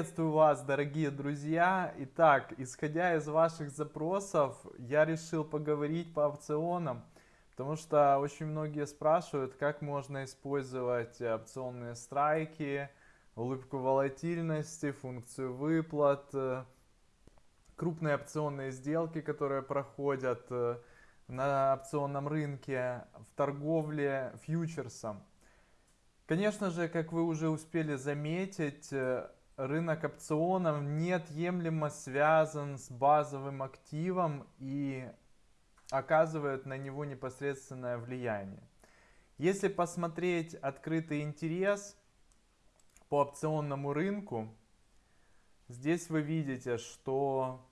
Приветствую вас, дорогие друзья! Итак, исходя из ваших запросов, я решил поговорить по опционам, потому что очень многие спрашивают, как можно использовать опционные страйки, улыбку волатильности, функцию выплат, крупные опционные сделки, которые проходят э, на опционном рынке в торговле фьючерсом. Конечно же, как вы уже успели заметить, э, рынок опционов неотъемлемо связан с базовым активом и оказывает на него непосредственное влияние. Если посмотреть открытый интерес по опционному рынку, здесь вы видите, что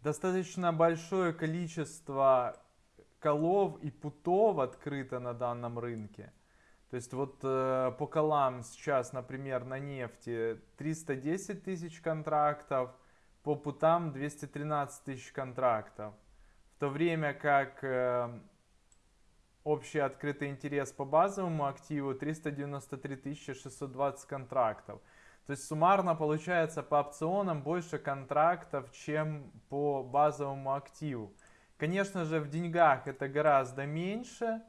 достаточно большое количество колов и путов открыто на данном рынке. То есть вот э, по колам сейчас, например, на нефти 310 тысяч контрактов, по путам 213 тысяч контрактов. В то время как э, общий открытый интерес по базовому активу 393 620 контрактов. То есть суммарно получается по опционам больше контрактов, чем по базовому активу. Конечно же в деньгах это гораздо меньше,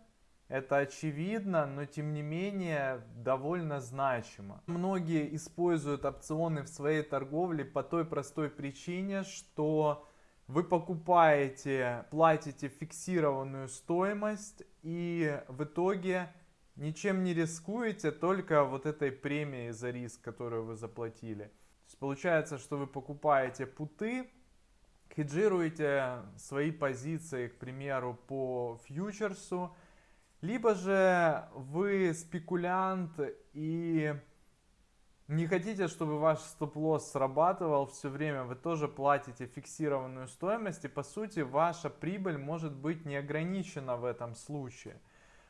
это очевидно, но тем не менее довольно значимо. Многие используют опционы в своей торговле по той простой причине, что вы покупаете, платите фиксированную стоимость и в итоге ничем не рискуете, только вот этой премией за риск, которую вы заплатили. То есть получается, что вы покупаете путы, хеджируете свои позиции, к примеру, по фьючерсу, либо же вы спекулянт и не хотите, чтобы ваш стоп-лосс срабатывал все время, вы тоже платите фиксированную стоимость, и по сути ваша прибыль может быть не ограничена в этом случае.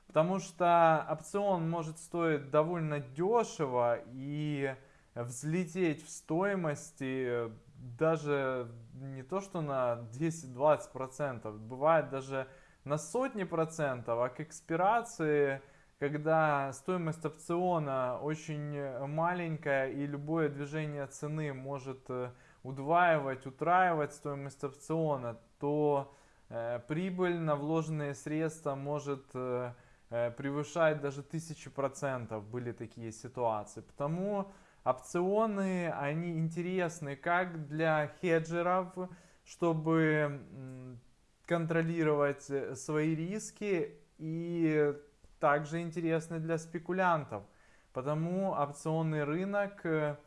Потому что опцион может стоить довольно дешево и взлететь в стоимости даже не то что на 10-20%, бывает даже на сотни процентов, а к экспирации, когда стоимость опциона очень маленькая и любое движение цены может э, удваивать, утраивать стоимость опциона, то э, прибыль на вложенные средства может э, э, превышать даже тысячи процентов. Были такие ситуации. Потому опционы, они интересны как для хеджеров, чтобы контролировать э, свои риски и также интересны для спекулянтов. Потому опционный рынок э,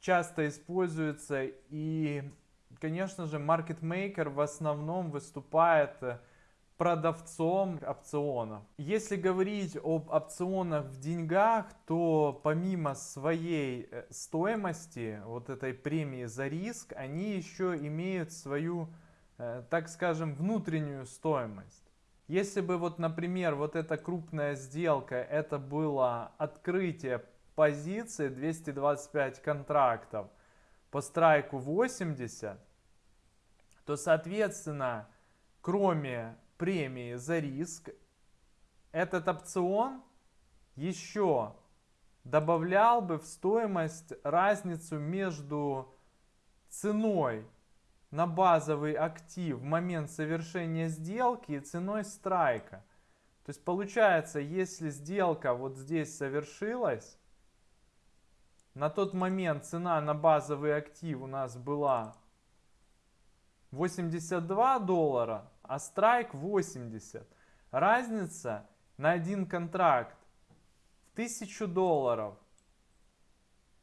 часто используется и, конечно же, маркетмейкер в основном выступает э, продавцом опционов. Если говорить об опционах в деньгах, то помимо своей стоимости, вот этой премии за риск, они еще имеют свою так скажем, внутреннюю стоимость. Если бы вот, например, вот эта крупная сделка, это было открытие позиции 225 контрактов по страйку 80, то, соответственно, кроме премии за риск, этот опцион еще добавлял бы в стоимость разницу между ценой на базовый актив в момент совершения сделки ценой страйка. То есть получается, если сделка вот здесь совершилась, на тот момент цена на базовый актив у нас была 82 доллара, а страйк 80. Разница на один контракт в 1000 долларов.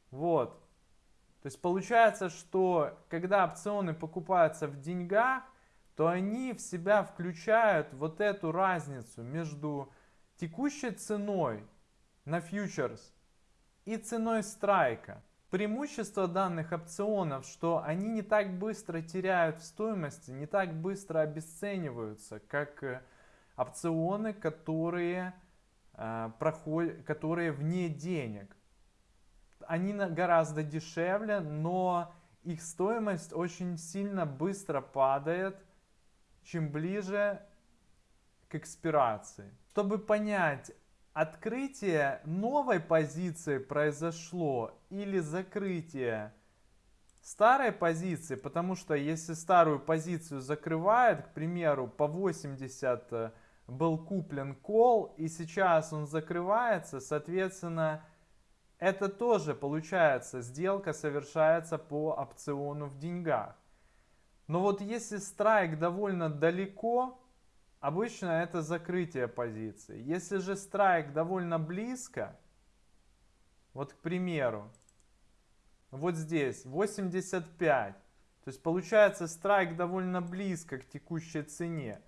Вот. То есть получается, что когда опционы покупаются в деньгах, то они в себя включают вот эту разницу между текущей ценой на фьючерс и ценой страйка. Преимущество данных опционов, что они не так быстро теряют в стоимости, не так быстро обесцениваются, как э, опционы, которые, э, проходят, которые вне денег они гораздо дешевле, но их стоимость очень сильно быстро падает, чем ближе к экспирации. Чтобы понять, открытие новой позиции произошло или закрытие старой позиции, потому что если старую позицию закрывает, к примеру, по 80 э, был куплен кол, и сейчас он закрывается, соответственно, это тоже получается, сделка совершается по опциону в деньгах. Но вот если страйк довольно далеко, обычно это закрытие позиции. Если же страйк довольно близко, вот к примеру, вот здесь 85, то есть получается страйк довольно близко к текущей цене.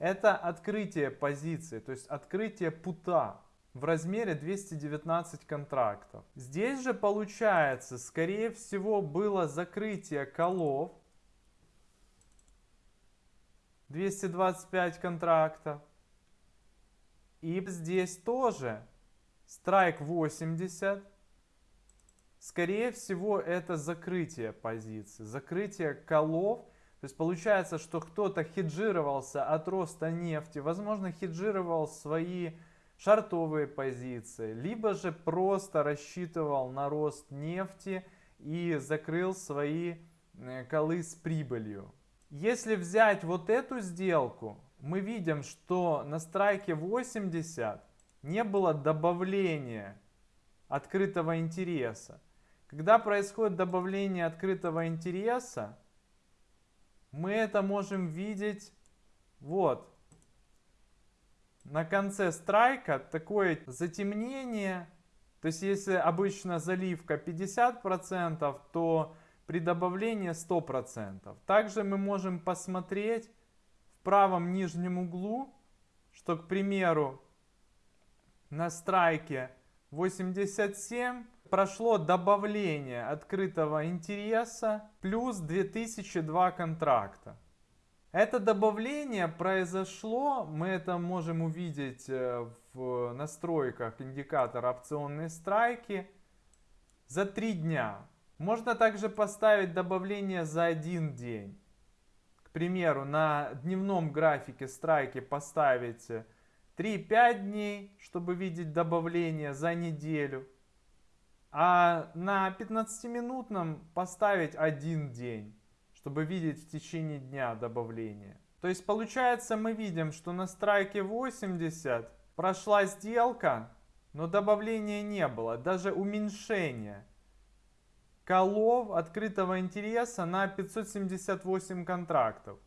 Это открытие позиции, то есть открытие пута в размере 219 контрактов. Здесь же получается, скорее всего, было закрытие колов 225 контрактов. И здесь тоже страйк 80. Скорее всего, это закрытие позиции, закрытие колов. То есть получается, что кто-то хеджировался от роста нефти, возможно, хеджировал свои шартовые позиции, либо же просто рассчитывал на рост нефти и закрыл свои э, колы с прибылью. Если взять вот эту сделку, мы видим, что на страйке 80 не было добавления открытого интереса. Когда происходит добавление открытого интереса, мы это можем видеть вот. На конце страйка такое затемнение. То есть если обычно заливка 50%, то при добавлении 100%. Также мы можем посмотреть в правом нижнем углу, что, к примеру, на страйке 87 прошло добавление открытого интереса плюс 2002 контракта. Это добавление произошло, мы это можем увидеть э, в настройках индикатора опционные страйки за 3 дня. Можно также поставить добавление за один день. К примеру, на дневном графике страйки поставить 3-5 дней, чтобы видеть добавление за неделю. А на 15-минутном поставить один день, чтобы видеть в течение дня добавление. То есть получается мы видим, что на страйке 80 прошла сделка, но добавления не было, даже уменьшения колов открытого интереса на 578 контрактов.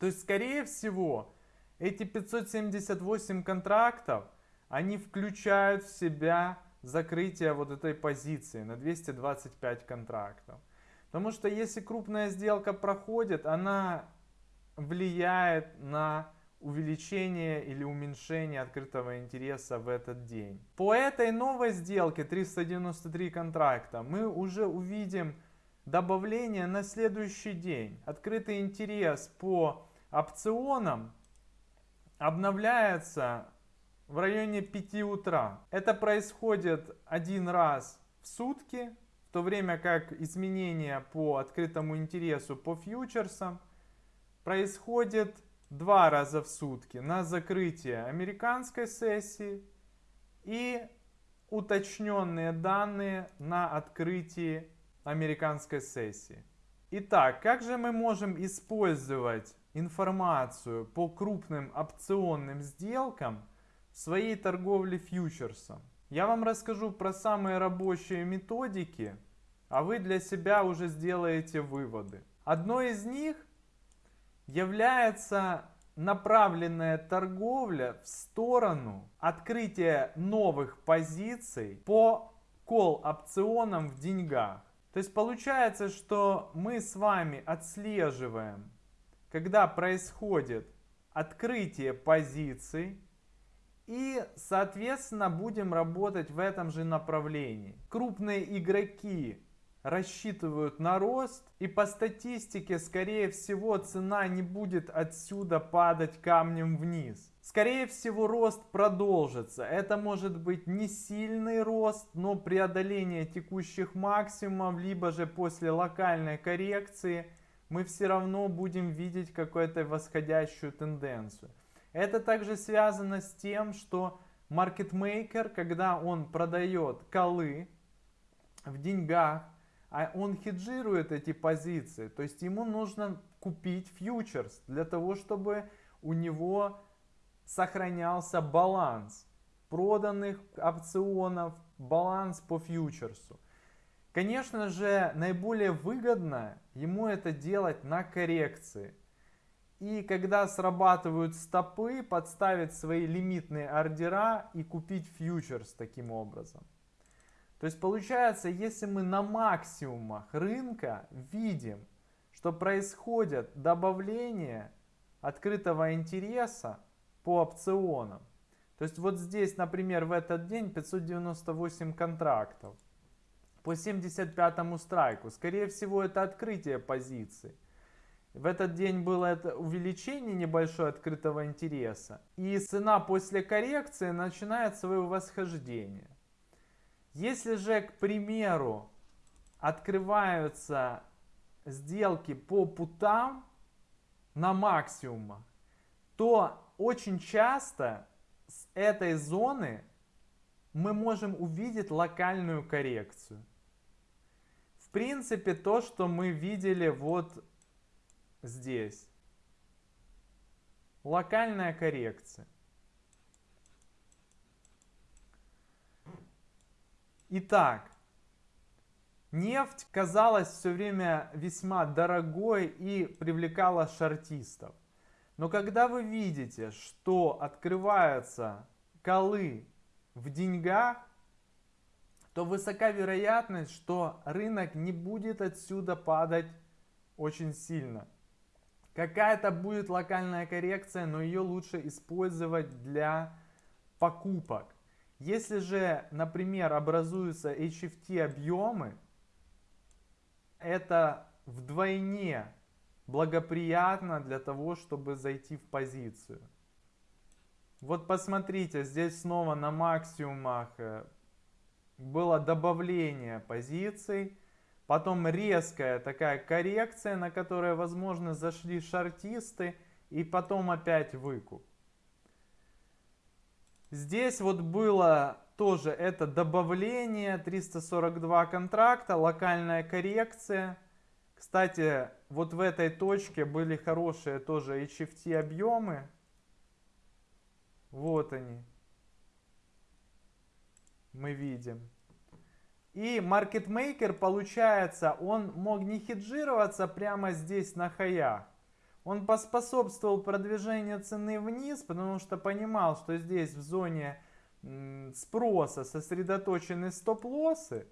То есть, скорее всего, эти 578 контрактов, они включают в себя закрытие вот этой позиции на 225 контрактов. Потому что если крупная сделка проходит, она влияет на увеличение или уменьшение открытого интереса в этот день. По этой новой сделке 393 контракта мы уже увидим добавление на следующий день. Открытый интерес по опционам обновляется в районе 5 утра. Это происходит один раз в сутки, в то время как изменения по открытому интересу по фьючерсам происходит два раза в сутки на закрытие американской сессии и уточненные данные на открытии американской сессии. Итак, как же мы можем использовать информацию по крупным опционным сделкам в своей торговле фьючерсом? Я вам расскажу про самые рабочие методики, а вы для себя уже сделаете выводы. Одной из них является направленная торговля в сторону открытия новых позиций по кол-опционам в деньгах. То есть получается, что мы с вами отслеживаем, когда происходит открытие позиций, и, соответственно, будем работать в этом же направлении. Крупные игроки рассчитывают на рост. И по статистике, скорее всего, цена не будет отсюда падать камнем вниз. Скорее всего, рост продолжится. Это может быть не сильный рост, но преодоление текущих максимумов, либо же после локальной коррекции мы все равно будем видеть какую-то восходящую тенденцию. Это также связано с тем, что маркетмейкер, когда он продает колы в деньгах, а он хеджирует эти позиции, то есть ему нужно купить фьючерс для того, чтобы у него сохранялся баланс проданных опционов, баланс по фьючерсу. Конечно же, наиболее выгодно ему это делать на коррекции. И когда срабатывают стопы, подставить свои лимитные ордера и купить фьючерс таким образом. То есть получается, если мы на максимумах рынка видим, что происходит добавление открытого интереса по опционам. То есть вот здесь, например, в этот день 598 контрактов по 75 страйку. Скорее всего, это открытие позиции. В этот день было это увеличение небольшое открытого интереса. И цена после коррекции начинает свое восхождение. Если же, к примеру, открываются сделки по путам на максимумах, то очень часто с этой зоны мы можем увидеть локальную коррекцию. В принципе, то, что мы видели вот здесь. Локальная коррекция. Итак, нефть казалась все время весьма дорогой и привлекала шартистов. Но когда вы видите, что открываются колы в деньгах, то высока вероятность, что рынок не будет отсюда падать очень сильно. Какая-то будет локальная коррекция, но ее лучше использовать для покупок. Если же, например, образуются HFT объемы, это вдвойне благоприятно для того, чтобы зайти в позицию. Вот посмотрите, здесь снова на максимумах э, было добавление позиций, потом резкая такая коррекция, на которой, возможно, зашли шартисты, и потом опять выкуп. Здесь вот было тоже это добавление 342 контракта, локальная коррекция. Кстати, вот в этой точке были хорошие тоже HFT объемы. Вот они. Мы видим. И маркетмейкер, получается, он мог не хеджироваться прямо здесь на хаях. Он поспособствовал продвижению цены вниз, потому что понимал, что здесь в зоне спроса сосредоточены стоп-лоссы.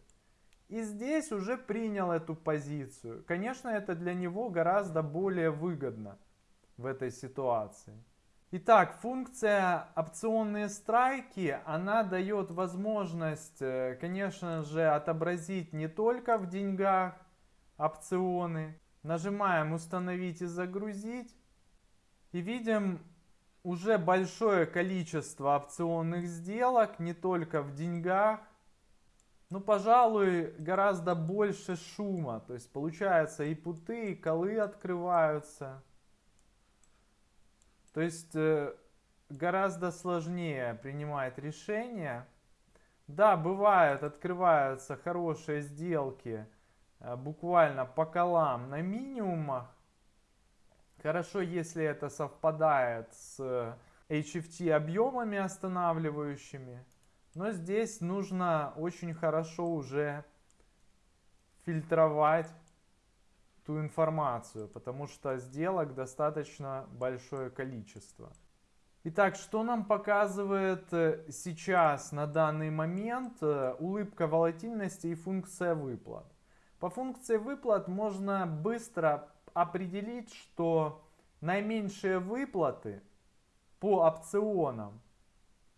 И здесь уже принял эту позицию. Конечно, это для него гораздо более выгодно в этой ситуации. Итак, функция опционные страйки, она дает возможность, э, конечно же, отобразить не только в деньгах опционы, Нажимаем установить и загрузить. И видим уже большое количество опционных сделок, не только в деньгах. Ну, пожалуй, гораздо больше шума. То есть получается и путы, и колы открываются. То есть э, гораздо сложнее принимать решения. Да, бывают, открываются хорошие сделки Э, буквально по колам на минимумах. Хорошо, если это совпадает с HFT объемами останавливающими. Но здесь нужно очень хорошо уже фильтровать ту информацию, потому что сделок достаточно большое количество. Итак, что нам показывает э, сейчас на данный момент э, улыбка волатильности и функция выплат? По функции выплат можно быстро определить, что наименьшие выплаты по опционам,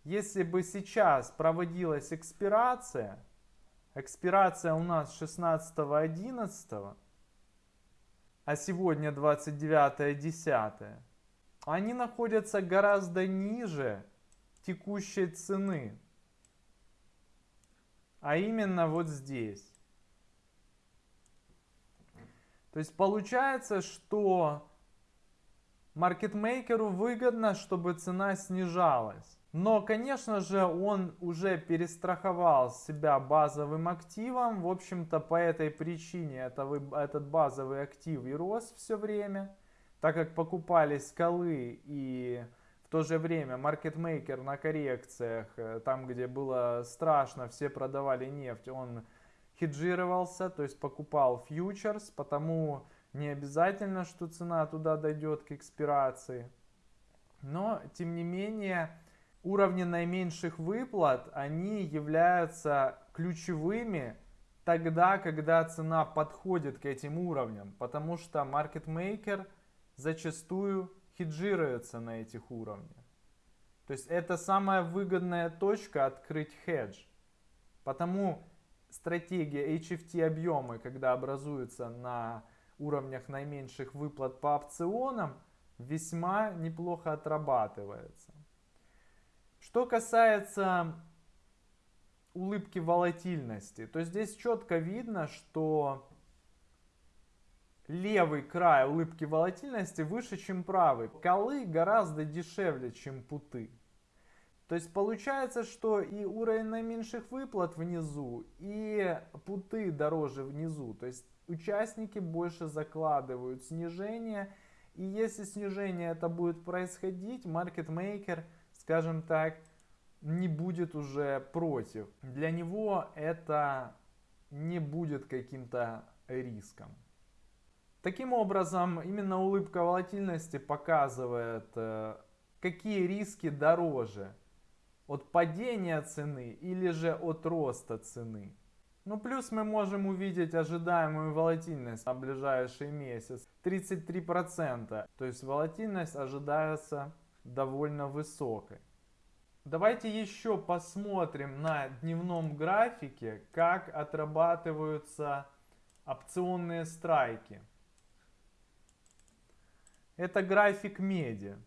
если бы сейчас проводилась экспирация, экспирация у нас 16.11, а сегодня 29.10, они находятся гораздо ниже текущей цены, а именно вот здесь. То есть получается, что маркетмейкеру выгодно, чтобы цена снижалась. Но, конечно же, он уже перестраховал себя базовым активом. В общем-то, по этой причине это, этот базовый актив и рос все время, так как покупались скалы и в то же время маркетмейкер на коррекциях, э, там где было страшно, все продавали нефть, он хеджировался, то есть покупал фьючерс, потому не обязательно, что цена туда дойдет к экспирации. Но, тем не менее, уровни наименьших выплат, они являются ключевыми тогда, когда цена подходит к этим уровням, потому что маркетмейкер зачастую хеджируется на этих уровнях. То есть это самая выгодная точка открыть хедж. Потому стратегия HFT объемы, когда образуются на уровнях наименьших выплат по опционам, весьма неплохо отрабатывается. Что касается улыбки волатильности, то здесь четко видно, что левый край улыбки волатильности выше, чем правый. Колы гораздо дешевле, чем путы. То есть получается, что и уровень наименьших выплат внизу, и путы дороже внизу. То есть участники больше закладывают снижение. И если снижение это будет происходить, маркетмейкер, скажем так, не будет уже против. Для него это не будет каким-то риском. Таким образом, именно улыбка волатильности показывает, э, какие риски дороже от падения цены или же от роста цены. Ну плюс мы можем увидеть ожидаемую волатильность на ближайший месяц 33%. То есть волатильность ожидается довольно высокой. Давайте еще посмотрим на дневном графике, как отрабатываются опционные страйки. Это график меди.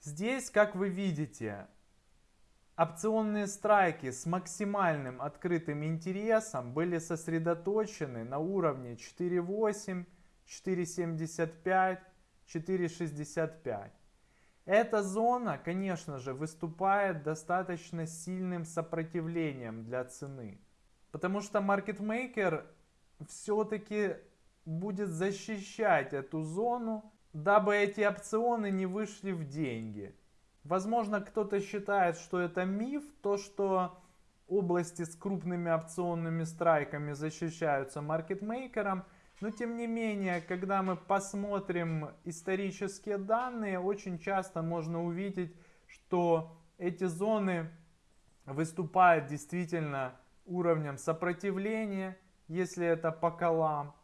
Здесь, как вы видите, опционные страйки с максимальным открытым интересом были сосредоточены на уровне 4.8, 4.75, 4.65. Эта зона, конечно же, выступает достаточно сильным сопротивлением для цены. Потому что маркетмейкер все-таки будет защищать эту зону, дабы эти опционы не вышли в деньги. Возможно, кто-то считает, что это миф, то, что области с крупными опционными страйками защищаются маркетмейкером, но тем не менее, когда мы посмотрим исторические данные, очень часто можно увидеть, что эти зоны выступают действительно уровнем сопротивления, если это по колам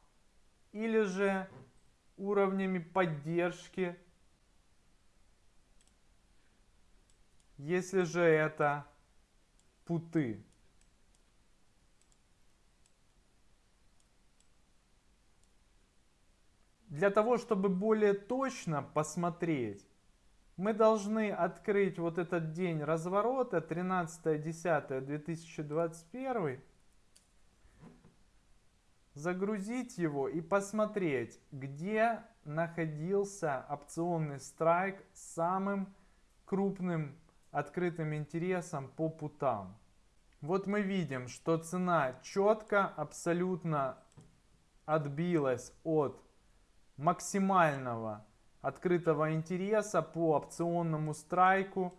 или же уровнями поддержки, если же это путы. Для того, чтобы более точно посмотреть, мы должны открыть вот этот день разворота 13.10.2021 загрузить его и посмотреть, где находился опционный страйк с самым крупным открытым интересом по путам. Вот мы видим, что цена четко, абсолютно отбилась от максимального открытого интереса по опционному страйку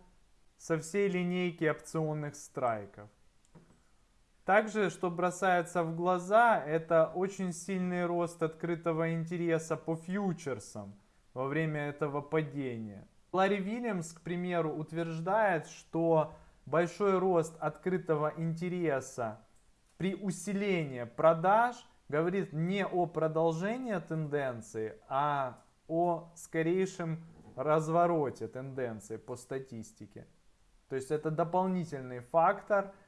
со всей линейки опционных страйков. Также, что бросается в глаза, это очень сильный рост открытого интереса по фьючерсам во время этого падения. Ларри Вильямс, к примеру, утверждает, что большой рост открытого интереса при усилении продаж говорит не о продолжении тенденции, а о скорейшем развороте тенденции по статистике. То есть это дополнительный фактор –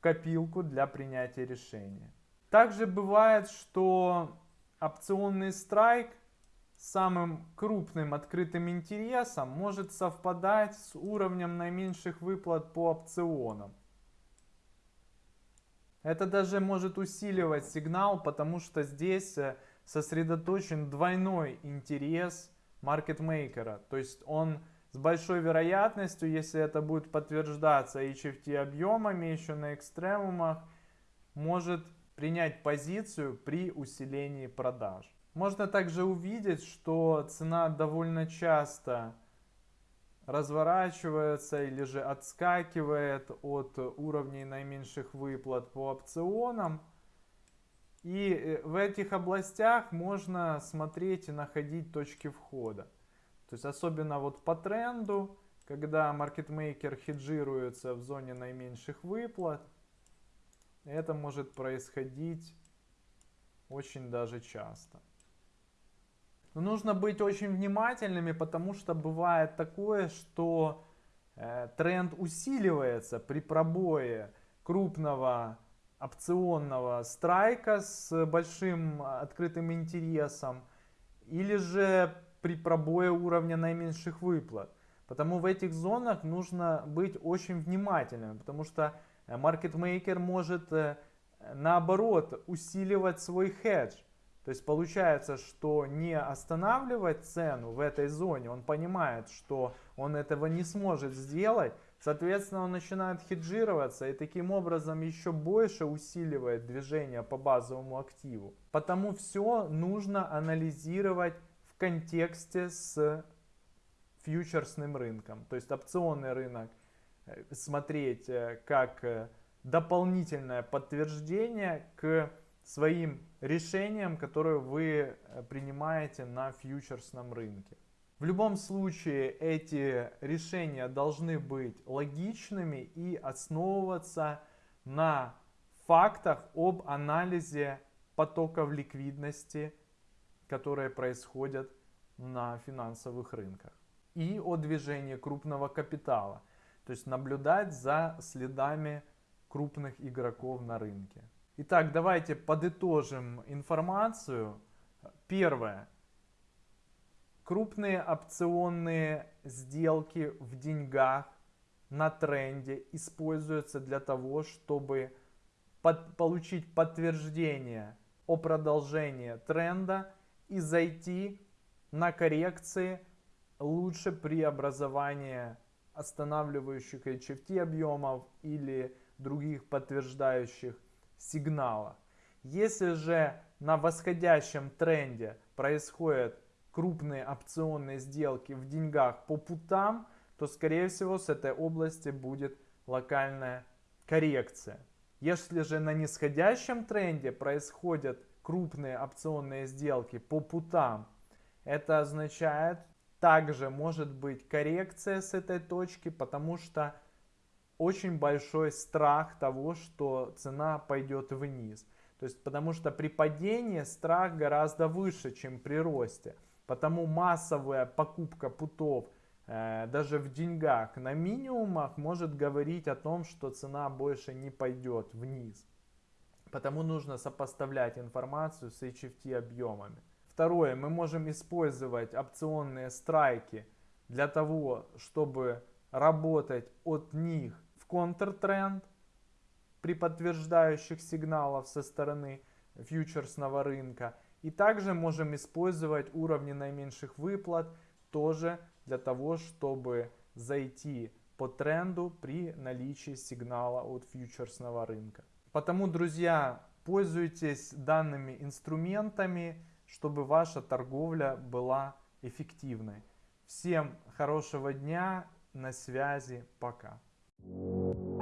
копилку для принятия решения. Также бывает, что опционный страйк самым крупным открытым интересом может совпадать с уровнем наименьших выплат по опционам. Это даже может усиливать сигнал, потому что здесь э, сосредоточен двойной интерес маркетмейкера. То есть он с большой вероятностью, если это будет подтверждаться HFT объемами еще на экстремумах, может принять позицию при усилении продаж. Можно также увидеть, что цена довольно часто разворачивается или же отскакивает от уровней наименьших выплат по опционам. И э, в этих областях можно смотреть и находить точки входа. То есть особенно вот по тренду, когда маркетмейкер хеджируется в зоне наименьших выплат, это может происходить очень даже часто. Но нужно быть очень внимательными, потому что бывает такое, что э, тренд усиливается при пробое крупного опционного страйка с большим открытым интересом или же при пробое уровня наименьших выплат. Потому в этих зонах нужно быть очень внимательным, потому что маркетмейкер может э, наоборот усиливать свой хедж. То есть получается, что не останавливать цену в этой зоне, он понимает, что он этого не сможет сделать, соответственно он начинает хеджироваться и таким образом еще больше усиливает движение по базовому активу. Потому все нужно анализировать в контексте с фьючерсным рынком, то есть опционный рынок э, смотреть э, как э, дополнительное подтверждение к своим решениям, которые вы э, принимаете на фьючерсном рынке. В любом случае эти решения должны быть логичными и основываться на фактах об анализе потоков ликвидности, которые происходят на финансовых рынках и о движении крупного капитала. То есть наблюдать за следами крупных игроков на рынке. Итак, давайте подытожим информацию. Первое. Крупные опционные сделки в деньгах на тренде используются для того, чтобы под, получить подтверждение о продолжении тренда и зайти на коррекции лучше при образовании останавливающих HFT объемов или других подтверждающих сигнала. Если же на восходящем тренде происходят крупные опционные сделки в деньгах по путам, то скорее всего с этой области будет локальная коррекция. Если же на нисходящем тренде происходят крупные опционные сделки по путам, это означает, также может быть коррекция с этой точки, потому что очень большой страх того, что цена пойдет вниз. То есть, потому что при падении страх гораздо выше, чем при росте. Потому массовая покупка путов э, даже в деньгах на минимумах может говорить о том, что цена больше не пойдет вниз. Потому нужно сопоставлять информацию с HFT объемами. Второе, мы можем использовать опционные страйки для того, чтобы работать от них контртренд при подтверждающих сигналов со стороны фьючерсного рынка. И также можем использовать уровни наименьших выплат тоже для того, чтобы зайти по тренду при наличии сигнала от фьючерсного рынка. Потому, друзья, пользуйтесь данными инструментами, чтобы ваша торговля была эффективной. Всем хорошего дня, на связи, пока. you